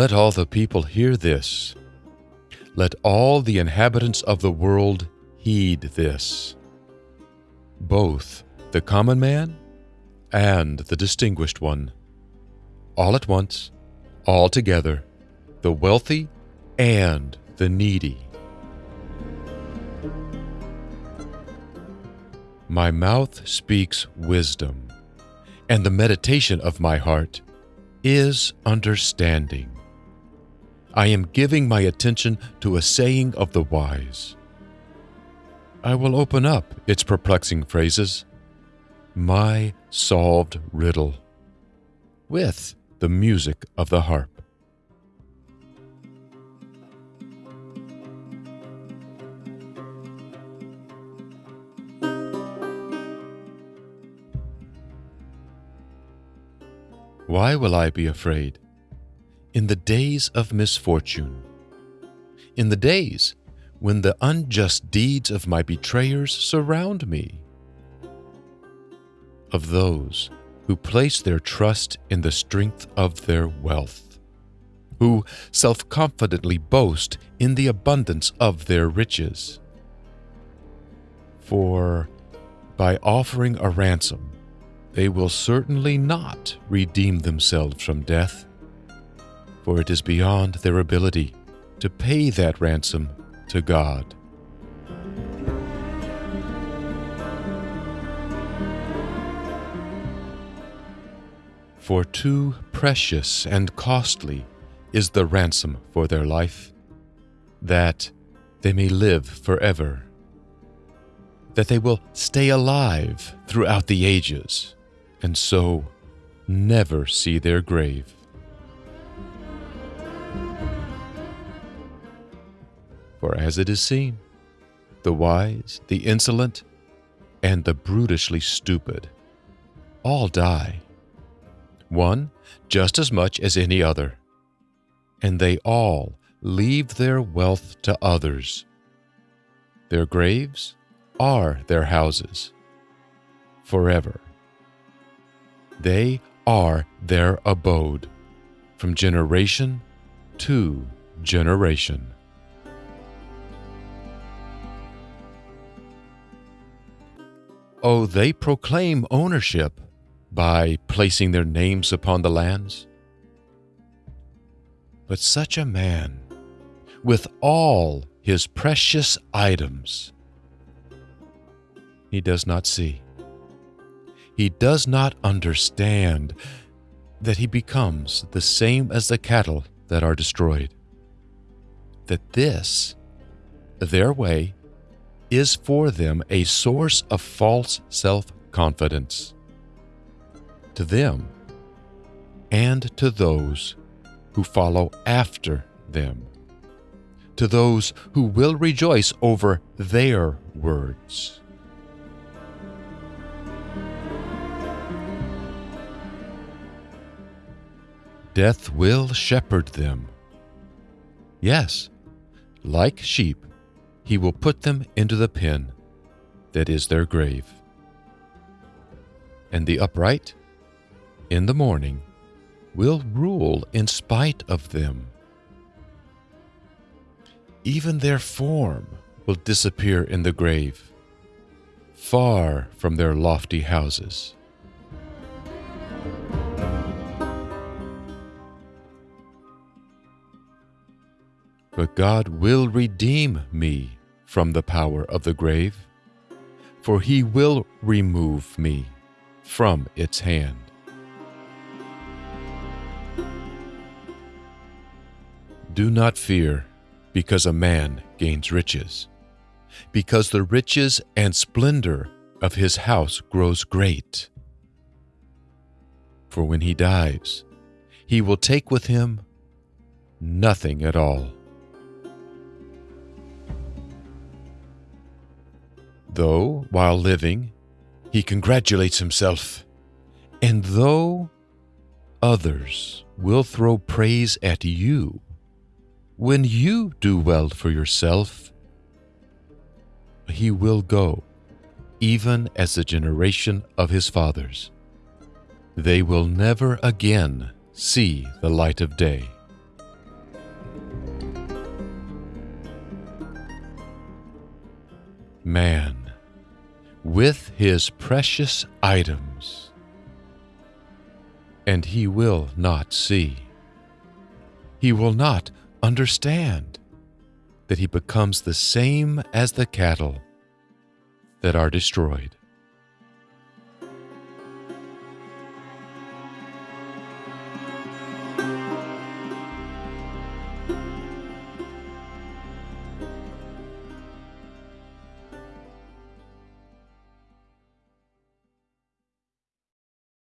Let all the people hear this. Let all the inhabitants of the world heed this. Both the common man and the distinguished one. All at once, all together, the wealthy and the needy. My mouth speaks wisdom, and the meditation of my heart is understanding. I am giving my attention to a saying of the wise. I will open up its perplexing phrases, my solved riddle, with the music of the harp. Why will I be afraid? In the days of misfortune, in the days when the unjust deeds of my betrayers surround me, of those who place their trust in the strength of their wealth, who self confidently boast in the abundance of their riches. For by offering a ransom, they will certainly not redeem themselves from death, for it is beyond their ability to pay that ransom to God. For too precious and costly is the ransom for their life, that they may live forever, that they will stay alive throughout the ages and so never see their grave. For as it is seen, the wise, the insolent, and the brutishly stupid all die, one just as much as any other, and they all leave their wealth to others. Their graves are their houses forever. They are their abode from generation to generation. Oh, they proclaim ownership by placing their names upon the lands. But such a man, with all his precious items, he does not see he does not understand that he becomes the same as the cattle that are destroyed. That this, their way, is for them a source of false self confidence. To them, and to those who follow after them, to those who will rejoice over their words. Death will shepherd them. Yes, like sheep, he will put them into the pen that is their grave. And the upright, in the morning, will rule in spite of them. Even their form will disappear in the grave, far from their lofty houses. But God will redeem me from the power of the grave, for he will remove me from its hand. Do not fear because a man gains riches, because the riches and splendor of his house grows great. For when he dies, he will take with him nothing at all. though, while living, he congratulates himself. And though others will throw praise at you, when you do well for yourself, he will go, even as the generation of his fathers. They will never again see the light of day. Man, with his precious items, and he will not see. He will not understand that he becomes the same as the cattle that are destroyed.